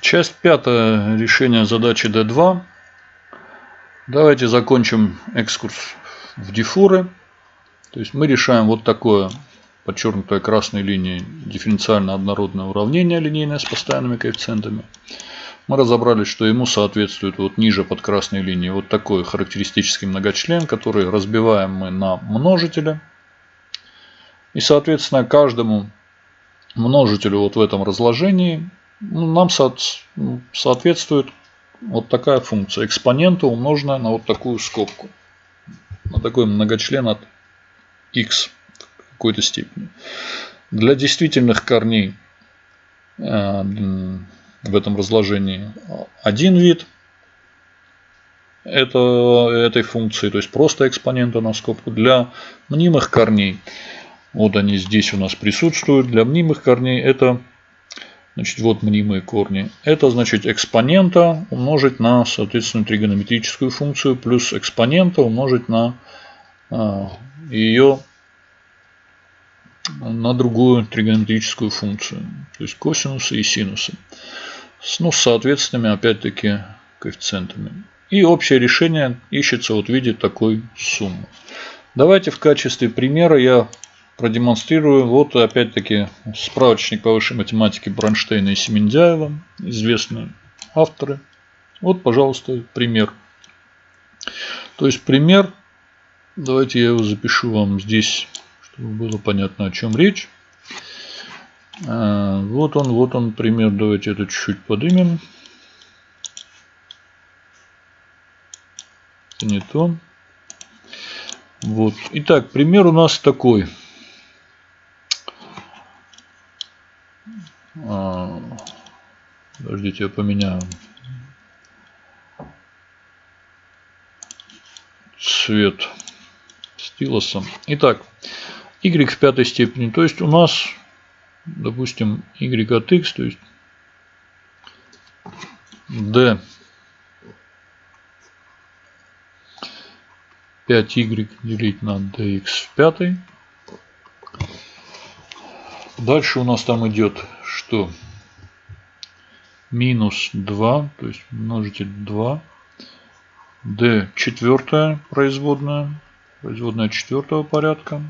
Часть пятая. Решение задачи D2. Давайте закончим экскурс в дифуры. То есть мы решаем вот такое подчеркнутое красной линией дифференциально однородное уравнение линейное с постоянными коэффициентами. Мы разобрались, что ему соответствует вот ниже под красной линией вот такой характеристический многочлен, который разбиваем мы на множители. И соответственно каждому множителю вот в этом разложении нам ну, соответствует вот такая функция. Экспонента умноженная на вот такую скобку. На такой многочлен от x в какой-то степени. Для действительных корней э, в этом разложении один вид это, этой функции, то есть просто экспонента на скобку. Для мнимых корней, вот они здесь у нас присутствуют, для мнимых корней это Значит, вот мнимые корни. Это значит экспонента умножить на, соответственно, тригонометрическую функцию плюс экспонента умножить на а, ее на другую тригонометрическую функцию. То есть косинусы и синусы. С, ну, с соответственными, опять-таки, коэффициентами. И общее решение ищется вот в виде такой суммы. Давайте в качестве примера я продемонстрирую. Вот опять-таки справочник по высшей математике Бронштейна и Семендяева, известные авторы. Вот, пожалуйста, пример. То есть пример, давайте я его запишу вам здесь, чтобы было понятно, о чем речь. А, вот он, вот он пример. Давайте это чуть-чуть поднимем. Это не то. Вот. Итак, пример у нас такой. А, подождите, я поменяю цвет стилуса. Итак, y в пятой степени. То есть у нас, допустим, y от x, то есть d 5y делить на dx в пятой. Дальше у нас там идет что минус 2, то есть множитель 2, d четвертая производная, производная четвертого порядка.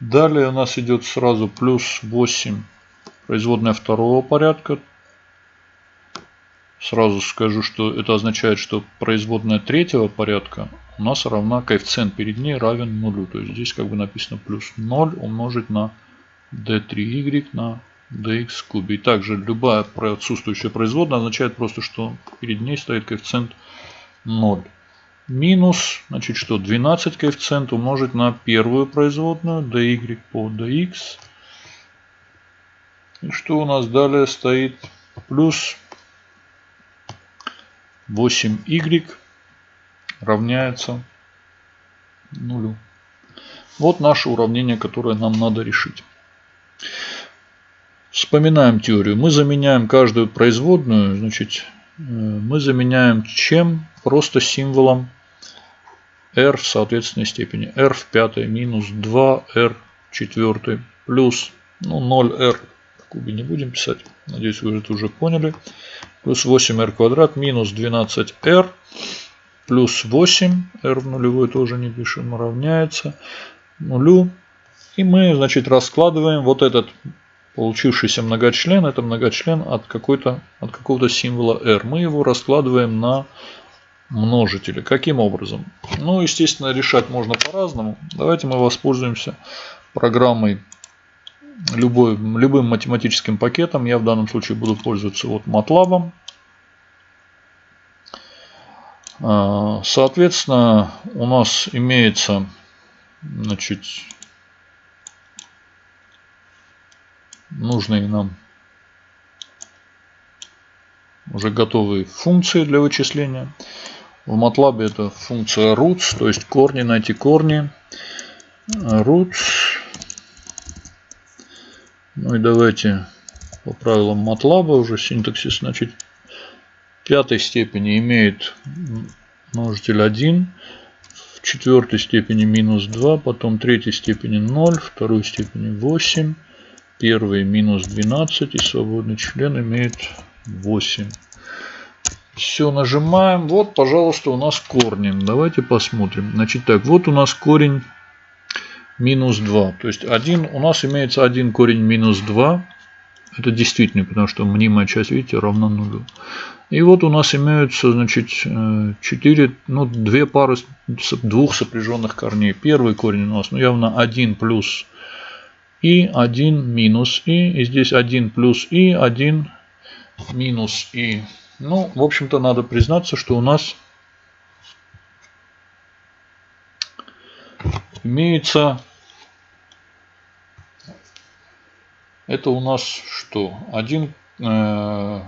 Далее у нас идет сразу плюс 8, производная второго порядка. Сразу скажу, что это означает, что производная третьего порядка у нас равна коэффициент перед ней равен нулю. То есть здесь как бы написано плюс 0 умножить на d3y на dx кубе. И также любая отсутствующая производная означает просто, что перед ней стоит коэффициент 0. Минус, значит что, 12 коэффициент умножить на первую производную dy по dx. И что у нас далее стоит? Плюс 8y равняется нулю. Вот наше уравнение, которое нам надо решить. Вспоминаем теорию. Мы заменяем каждую производную, значит, э, мы заменяем чем? Просто символом r в соответственной степени. r в пятой минус 2r в четвертой плюс ну, 0r в кубе не будем писать. Надеюсь, вы это уже поняли. Плюс 8r квадрат минус 12r плюс 8 r в нулевой тоже не пишем равняется нулю. И мы, значит, раскладываем вот этот Получившийся многочлен это многочлен от, какой-то, от какого-то символа r. Мы его раскладываем на множители. Каким образом? Ну, естественно, решать можно по-разному. Давайте мы воспользуемся программой любой, любым математическим пакетом. Я в данном случае буду пользоваться вот MATLAB. А, соответственно, у нас имеется значит, нужные нам уже готовые функции для вычисления. В MATLAB это функция roots, то есть корни, найти корни. Roots. Ну и давайте по правилам MATLAB уже синтаксис, значит, пятой степени имеет множитель 1, в четвертой степени минус 2, потом третьей степени 0, второй степени 8, Первый минус 12 и свободный член имеет 8. Все, нажимаем. Вот, пожалуйста, у нас корни. Давайте посмотрим. Значит, так, вот у нас корень минус 2. То есть, один, у нас имеется один корень минус 2. Это действительно, потому что мнимая часть, видите, равна нулю. И вот у нас имеются, значит, 4, ну, две пары двух сопряженных корней. Первый корень у нас, ну, явно 1 плюс и, 1 минус и. И здесь 1 плюс и, 1 минус и. Ну, в общем-то, надо признаться, что у нас имеется... Это у нас что? 1, э,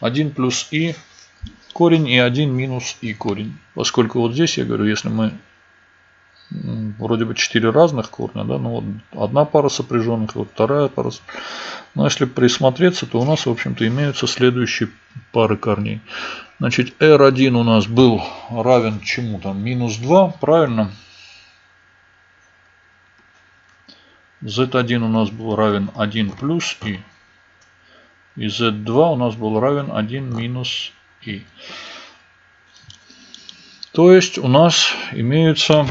1 плюс и корень и 1 минус и корень. Поскольку вот здесь я говорю, если мы вроде бы 4 разных корня, да, ну вот одна пара сопряженных, вот вторая пара. Но если присмотреться, то у нас, в общем-то, имеются следующие пары корней. Значит, R1 у нас был равен чему там? Минус 2, правильно? Z1 у нас был равен 1 плюс и. И Z2 у нас был равен 1 минус и. То есть у нас имеются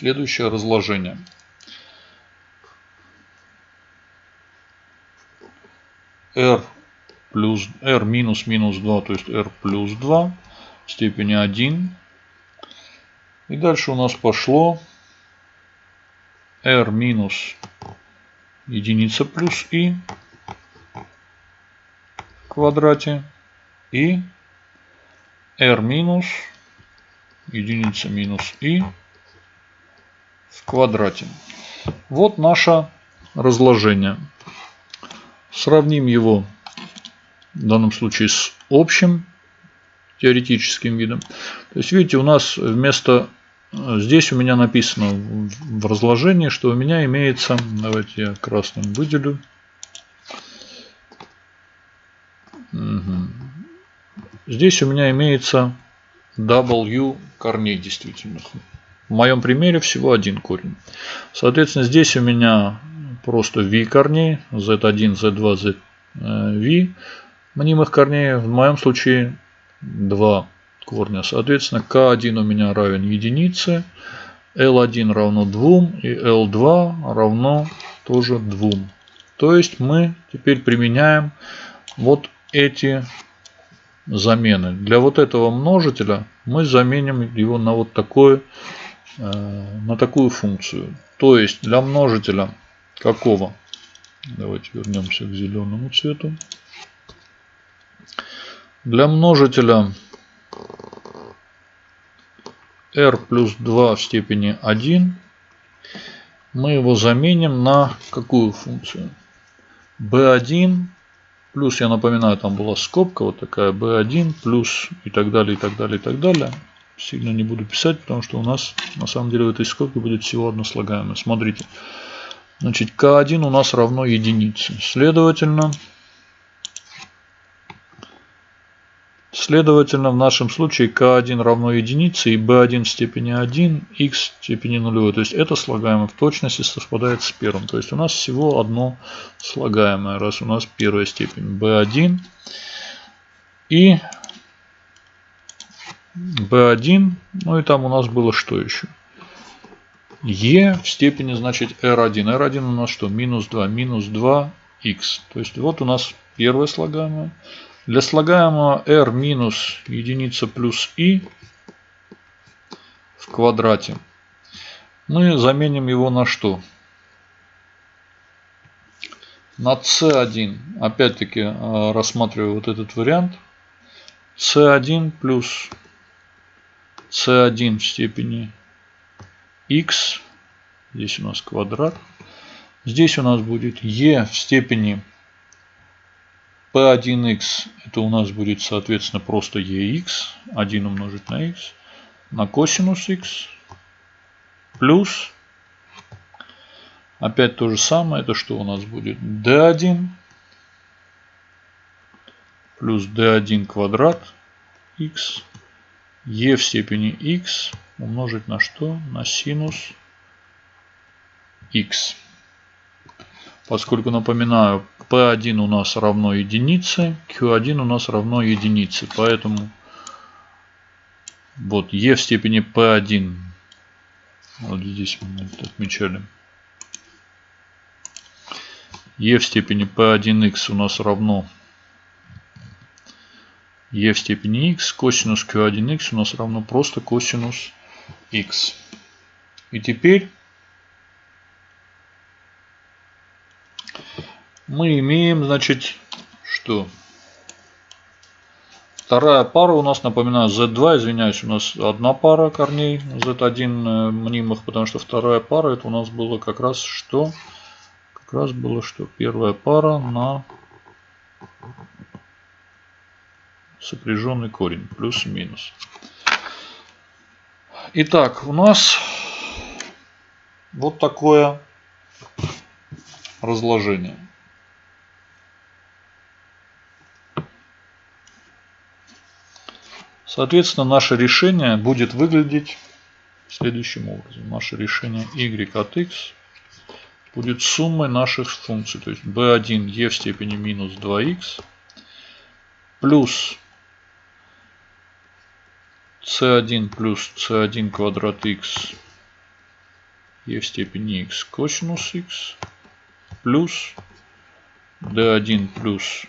следующее разложение. r плюс r минус минус 2, то есть r плюс 2 в степени 1. И дальше у нас пошло r минус единица плюс и в квадрате и r минус единица минус и в квадрате. Вот наше разложение. Сравним его в данном случае с общим теоретическим видом. То есть, видите, у нас вместо... Здесь у меня написано в разложении, что у меня имеется... Давайте я красным выделю. Угу. Здесь у меня имеется W корней действительных. В моем примере всего один корень. Соответственно, здесь у меня просто v корней, z1, z2, zv мнимых корней. В моем случае два корня. Соответственно, k1 у меня равен единице, l1 равно 2 и l2 равно тоже 2. То есть мы теперь применяем вот эти замены. Для вот этого множителя мы заменим его на вот такой, э, на такую функцию. То есть для множителя какого? Давайте вернемся к зеленому цвету. Для множителя r плюс 2 в степени 1 мы его заменим на какую функцию? b1 Плюс, я напоминаю, там была скобка вот такая B1, плюс и так далее, и так далее, и так далее. Сильно не буду писать, потому что у нас на самом деле в этой скобке будет всего одно слагаемое. Смотрите. Значит, К1 у нас равно единице. Следовательно, Следовательно, в нашем случае k1 равно единице и b1 в степени 1, x в степени нулевой. То есть это слагаемое в точности совпадает с первым. То есть у нас всего одно слагаемое, раз у нас первая степень b1 и b1. Ну и там у нас было что еще? e в степени значит r1. r1 у нас что? Минус 2. Минус 2 x. То есть вот у нас первое слагаемое. Для слагаемого r минус единица плюс i в квадрате мы заменим его на что? На c1. Опять-таки э, рассматриваю вот этот вариант. c1 плюс c1 в степени x. Здесь у нас квадрат. Здесь у нас будет e в степени P1x это у нас будет соответственно просто EX. 1 умножить на x. На косинус x. Плюс. Опять то же самое. Это что у нас будет? D1. Плюс D1 квадрат x. E в степени x умножить на что? На синус x. Поскольку, напоминаю, P1 у нас равно единице, Q1 у нас равно единице. Поэтому вот E в степени P1. Вот здесь мы это отмечали. E в степени P1x у нас равно e в степени x, косинус q1x у нас равно просто косинус x. И теперь мы имеем, значит, что? Вторая пара у нас, напоминаю, z2, извиняюсь, у нас одна пара корней z1 э, мнимых, потому что вторая пара это у нас было как раз что? Как раз было что? Первая пара на сопряженный корень, плюс и минус. Итак, у нас вот такое разложение. Соответственно, наше решение будет выглядеть следующим образом. Наше решение y от x будет суммой наших функций. То есть b1 e в степени минус 2x плюс c1 плюс c1 квадрат x e в степени x косинус x плюс d1 плюс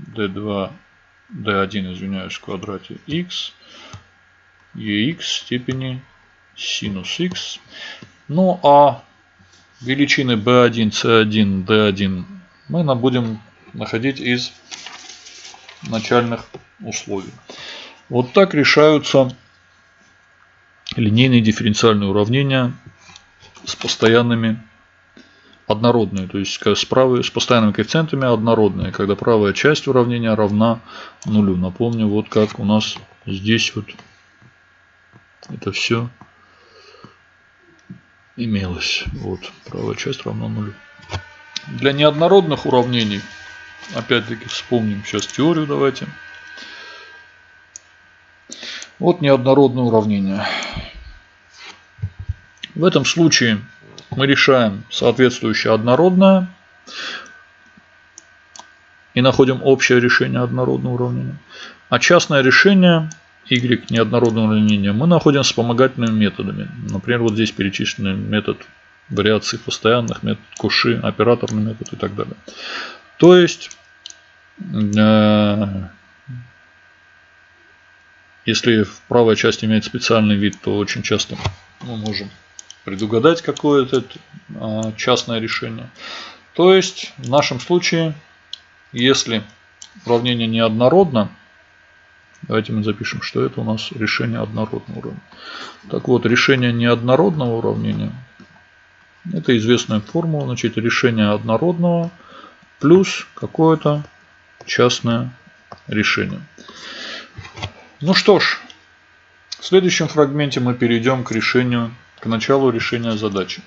d2 d1 извиняюсь в квадрате x ex в степени синус x ну а величины b1 c1 d1 мы будем находить из начальных условий вот так решаются линейные дифференциальные уравнения с постоянными однородные, то есть с, правой, с постоянными коэффициентами однородные, когда правая часть уравнения равна нулю. Напомню, вот как у нас здесь вот это все имелось. Вот, правая часть равна нулю. Для неоднородных уравнений, опять-таки вспомним сейчас теорию давайте. Вот неоднородное уравнение. В этом случае мы решаем соответствующее однородное и находим общее решение однородного уравнения. А частное решение y неоднородного уравнения мы находим вспомогательными методами. Например, вот здесь перечислены метод вариаций постоянных, метод Куши, операторный метод и так далее. То есть э, если правая часть имеет специальный вид, то очень часто мы можем предугадать какое-то а, частное решение. То есть в нашем случае, если уравнение неоднородно, давайте мы запишем, что это у нас решение однородного уравнения. Так вот, решение неоднородного уравнения, это известная формула, значит решение однородного плюс какое-то частное решение. Ну что ж, в следующем фрагменте мы перейдем к решению, к началу решения задачи.